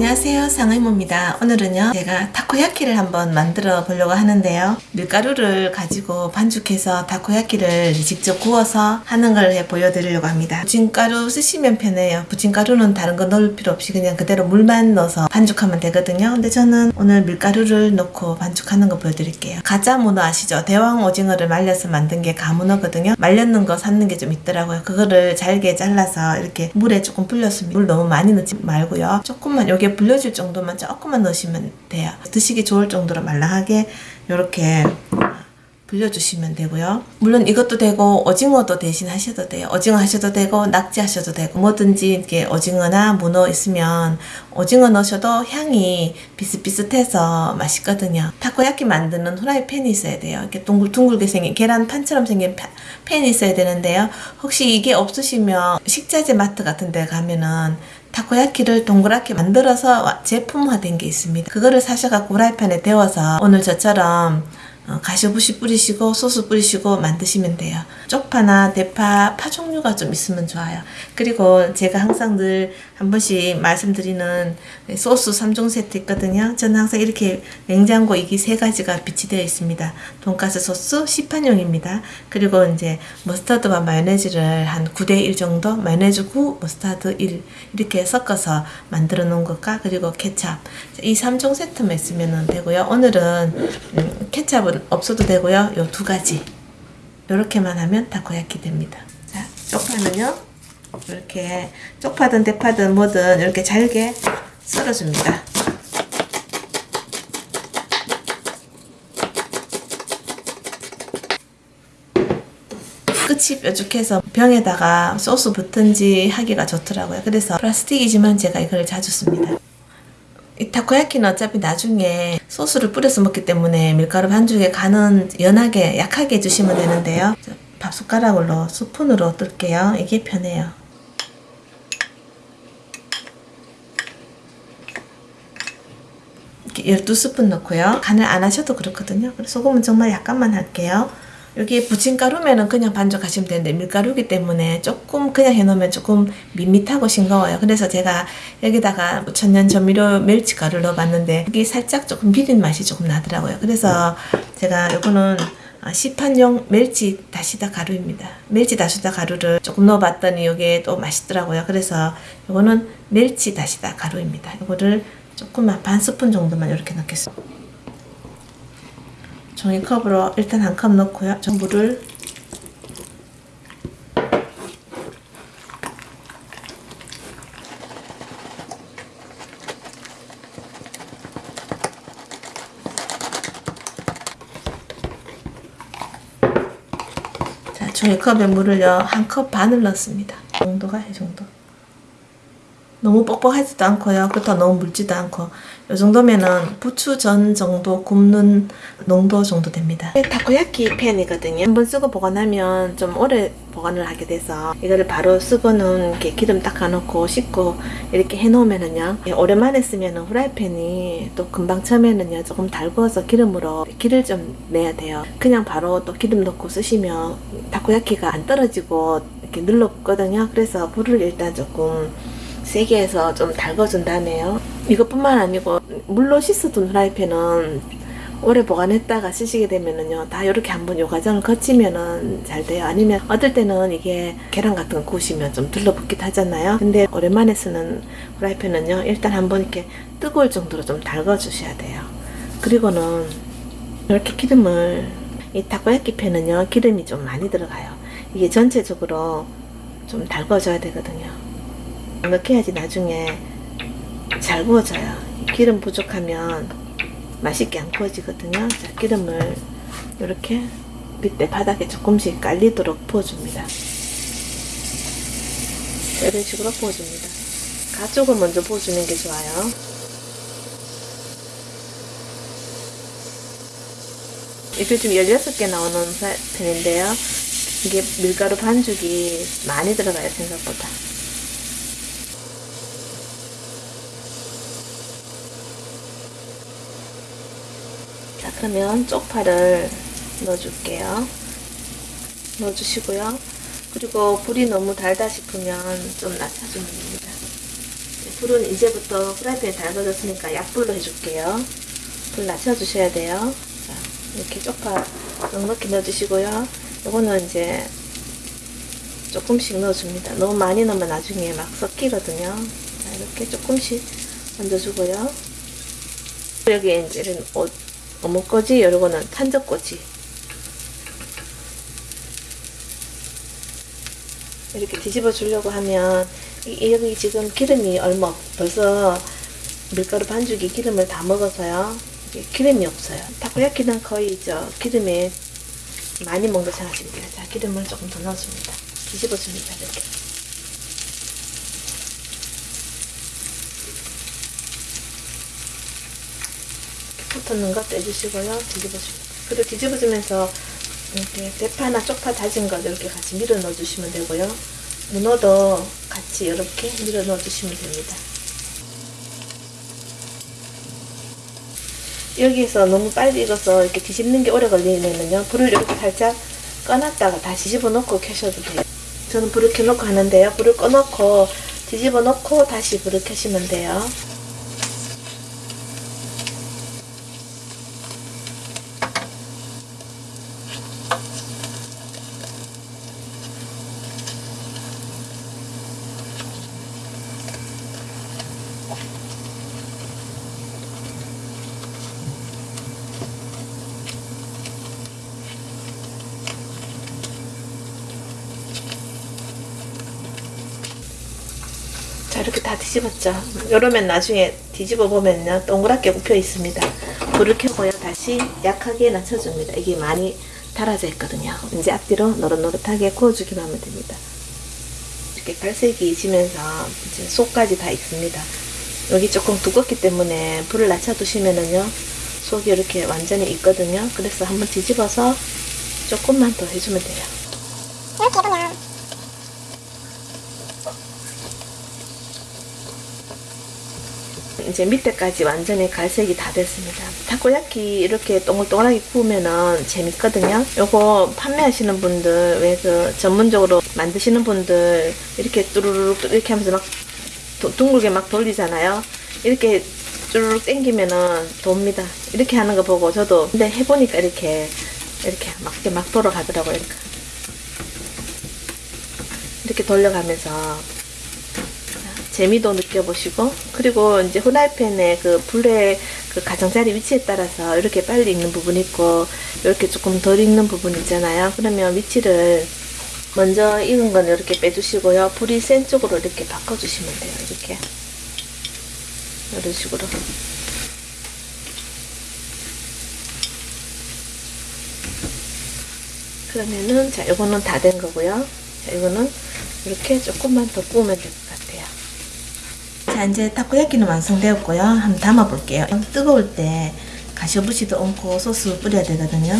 안녕하세요. 상의모입니다. 오늘은요 제가 타코야키를 한번 만들어 보려고 하는데요. 밀가루를 가지고 반죽해서 타코야키를 직접 구워서 하는 걸 해 보여드리려고 합니다. 부침가루 쓰시면 편해요. 부침가루는 다른 거 넣을 필요 없이 그냥 그대로 물만 넣어서 반죽하면 되거든요. 근데 저는 오늘 밀가루를 넣고 반죽하는 거 보여드릴게요. 가짜 문어 아시죠? 대왕 오징어를 말려서 만든 게 가문어거든요. 말렸는 거 샀는 게 좀 있더라고요. 그거를 잘게 잘라서 이렇게 물에 조금 불렸습니다. 물 너무 많이 넣지 말고요. 조금만 여기 에 불려질 정도만 조금만 넣으시면 돼요 드시기 좋을 정도로 말랑하게 이렇게 불려주시면 되고요. 물론 이것도 되고 오징어도 대신 하셔도 돼요. 오징어 하셔도 되고 낙지 하셔도 되고 뭐든지 이렇게 오징어나 문어 있으면 오징어 넣으셔도 향이 비슷비슷해서 맛있거든요. 타코야키 만드는 후라이팬이 있어야 돼요. 이렇게 둥글둥글게 생긴 계란판처럼 생긴 팬이 있어야 되는데요. 혹시 이게 없으시면 식자재 마트 같은 데 가면은 타코야키를 동그랗게 만들어서 제품화된 게 있습니다. 그거를 사셔갖고 후라이팬에 데워서 오늘 저처럼 어, 가쓰오부시 뿌리시고 소스 뿌리시고 만드시면 돼요. 쪽파나 대파, 파 종류가 좀 있으면 좋아요. 그리고 제가 항상 늘 한 번씩 말씀드리는 소스 3종 세트 있거든요. 저는 항상 이렇게 냉장고 이게 세 가지가 비치되어 있습니다. 돈가스 소스 시판용입니다. 그리고 이제 머스타드와 마요네즈를 한 9대1 정도, 마요네즈 9, 머스타드 1 이렇게 섞어서 만들어 놓은 것과 그리고 케찹 이 3종 세트만 있으면 되고요. 오늘은 음, 케찹은 없어도 되고요. 요 두 가지 이렇게만 하면 다코야키 됩니다. 자, 쪽파는요. 이렇게 쪽파든 대파든 뭐든 이렇게 잘게 썰어줍니다. 끝이 뾰족해서 병에다가 소스 붓든지 하기가 좋더라고요. 그래서 플라스틱이지만 제가 이걸 자주 씁니다. 이 타코야키는 어차피 나중에 소스를 뿌려서 먹기 때문에 밀가루 반죽에 간은 연하게 약하게 해주시면 되는데요. 밥숟가락으로 스푼으로 뜰게요. 이게 편해요. 이렇게 12스푼 넣고요. 간을 안 하셔도 그렇거든요. 소금은 정말 약간만 할게요. 여기 부침가루면은 그냥 반죽하시면 되는데 밀가루기 때문에 조금 그냥 해놓으면 조금 밋밋하고 싱거워요. 그래서 제가 여기다가 천연 조미료 멸치가루를 넣어봤는데 이게 살짝 조금 비린 맛이 조금 나더라고요. 그래서 제가 이거는 시판용 멸치 다시다 가루입니다. 멸치 다시다 가루를 조금 넣어봤더니 이게 또 맛있더라고요. 그래서 이거는 멸치 다시다 가루입니다. 이거를 조금만 반 스푼 정도만 이렇게 넣겠습니다. 종이컵으로 일단 한 컵 넣고요. 전부를 자, 종이컵에 물을요. 한 컵 반을 넣습니다. 정도가 이 정도. 너무 뻑뻑하지도 않고요. 그렇다고 너무 묽지도 않고 이 정도면은 부추전 정도 굽는 농도 정도 됩니다. 타코야키 팬이거든요. 한번 쓰고 보관하면 좀 오래 보관을 하게 돼서 이거를 바로 쓰고는 이렇게 기름 닦아놓고 씻고 이렇게 해놓으면은요 오랜만에 쓰면은 후라이팬이 또 금방 처음에는요 조금 달구어서 기름으로 기를 좀 내야 돼요. 그냥 바로 또 기름 넣고 쓰시면 타코야키가 안 떨어지고 이렇게 눌렀거든요. 그래서 불을 일단 조금 세게 해서 좀 달궈준 다음에요. 이것뿐만 아니고 물로 씻어둔 프라이팬은 오래 보관했다가 쓰시게 되면은요 다 이렇게 한번 요 과정을 거치면은 잘 돼요. 아니면 어떨 때는 이게 계란 같은 거 구우시면 좀 들러붙기도 하잖아요. 근데 오랜만에 쓰는 프라이팬은요 일단 한번 이렇게 뜨거울 정도로 좀 달궈 주셔야 돼요. 그리고는 이렇게 기름을 이 타코야끼 팬은요 기름이 좀 많이 들어가요. 이게 전체적으로 좀 달궈줘야 되거든요 이렇게 해야지 나중에 잘 구워져요. 기름 부족하면 맛있게 안 구워지거든요. 자, 기름을 이렇게 밑에 바닥에 조금씩 깔리도록 부어줍니다. 이런 식으로 부어줍니다. 가쪽을 먼저 부어주는 게 좋아요. 이게 지금 16개 나오는 편인데요. 이게 밀가루 반죽이 많이 들어가요, 생각보다. 그러면 쪽파를 넣어줄게요. 넣어주시고요. 그리고 불이 너무 달다 싶으면 좀 낮춰주면 됩니다. 불은 이제부터 프라이팬에 달궈졌으니까 약불로 해줄게요. 불 낮춰주셔야 돼요. 자, 이렇게 쪽파 넉넉히 넣어주시고요. 요거는 이제 조금씩 넣어줍니다. 너무 많이 넣으면 나중에 막 섞이거든요. 자, 이렇게 조금씩 얹어주고요. 여기 이제 이런 어, 어묵꼬지, 요거는 탄저꼬지. 이렇게 뒤집어 주려고 하면 이- 여기 지금 기름이 얼마 없- 벌써 밀가루 반죽이 기름을 다 먹어서요. 기름이 없어요. 타코야키는 거의 저 기름에 많이 먹는 생각하시면 돼요. 자, 기름을 조금 더 넣어줍니다. 뒤집어줍니다. 이렇게. 붙었는 거 떼주시고요. 뒤집어줍니다. 그리고 뒤집어주면서 이렇게 대파나 쪽파 다진 거 이렇게 같이 밀어 넣어주시면 되고요. 문어도 같이 이렇게 밀어 넣어주시면 됩니다. 여기서 너무 빨리 익어서 이렇게 뒤집는 게 오래 걸리면요. 불을 이렇게 살짝 꺼놨다가 다시 뒤집어 놓고 켜셔도 돼요. 저는 불을 켜놓고 하는데요. 불을 꺼놓고 뒤집어 놓고 다시 불을 켜시면 돼요. 자 이렇게 다 뒤집었죠. 이러면 나중에 뒤집어 보면요. 동그랗게 굽혀 있습니다. 불을 켜고요. 다시 약하게 낮춰줍니다. 이게 많이 달아져 있거든요. 이제 앞뒤로 노릇노릇하게 구워주기만 하면 됩니다. 이렇게 갈색이 지면서 이제 속까지 다 익습니다. 여기 조금 두껍기 때문에 불을 낮춰두시면은요. 속이 이렇게 완전히 익거든요. 그래서 한번 뒤집어서 조금만 더 해주면 돼요. 이렇게 보면 이제 밑에까지 완전히 갈색이 다 됐습니다. 타코야키 이렇게 동글동글하게 구우면은 재밌거든요. 요거 판매하시는 분들, 왜 그 전문적으로 만드시는 분들 이렇게 뚜루룩 이렇게 하면서 막 도- 둥글게 막 돌리잖아요. 이렇게 쭈르륵 당기면은 돕니다. 이렇게 하는 거 보고 저도 근데 해보니까 이렇게 이렇게 막 이렇게 막 돌아가더라고요. 이렇게, 이렇게 돌려가면서 재미도 느껴보시고 그리고 이제 후라이팬의 그 불의 그 가장자리 위치에 따라서 이렇게 빨리 익는 부분이 있고 이렇게 조금 덜 익는 부분 있잖아요. 그러면 위치를 먼저 익은 건 이렇게 빼주시고요. 불이 센 쪽으로 이렇게 바꿔주시면 돼요 이렇게. 이런 식으로. 그러면은 자 이거는 다 된 거고요. 자 이거는 이렇게 조금만 더 구우면 같아요 자 이제 타코야키는 완성되었고요. 한번 담아 볼게요. 뜨거울 때 가셔부시도 얹고 소스 뿌려야 되거든요.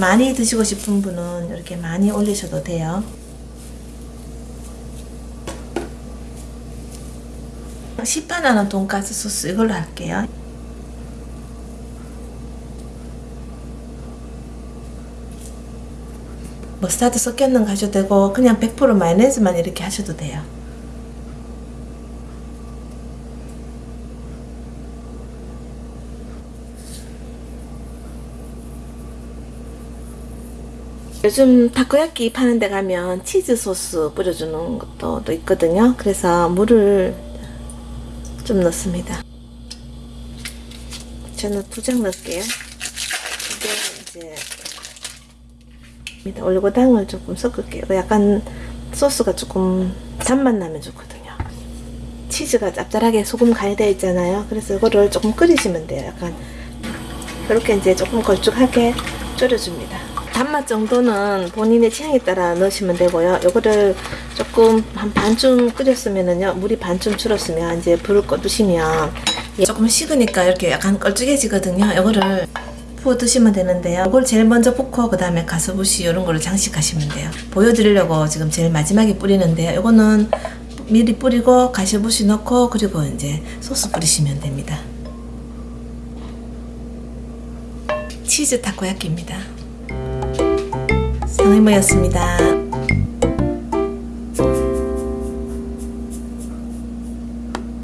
많이 드시고 싶은 분은 이렇게 많이 올리셔도 돼요. 시판 하는 돈가스 소스 이걸로 할게요 머스타드 섞였는 거 하셔도 되고 그냥 100% 마요네즈만 이렇게 하셔도 돼요. 요즘 타코야끼 파는 데 가면 치즈 소스 뿌려주는 것도 또 있거든요. 그래서 물을 좀 넣습니다. 저는 두 장 넣을게요. 이게 이제 올리고당을 조금 섞을게요. 약간 소스가 조금 잔맛 나면 좋거든요. 치즈가 짭짤하게 소금 간이 되어 있잖아요. 그래서 이거를 조금 끓이시면 돼요. 약간 그렇게 이제 조금 걸쭉하게 졸여줍니다. 단맛 정도는 본인의 취향에 따라 넣으시면 되고요. 이거를 조금 한 반쯤 끓였으면은요, 물이 반쯤 줄었으면 이제 불을 꺼두시면 조금 식으니까 이렇게 약간 걸쭉해지거든요. 이거를 부어 드시면 되는데요. 이걸 제일 먼저 붓고 그 다음에 가스부시 이런 거를 장식하시면 돼요. 보여드리려고 지금 제일 마지막에 뿌리는데요. 이거는 미리 뿌리고 가시부시 넣고 그리고 이제 소스 뿌리시면 됩니다. 치즈 타코야끼입니다. 상해모였습니다.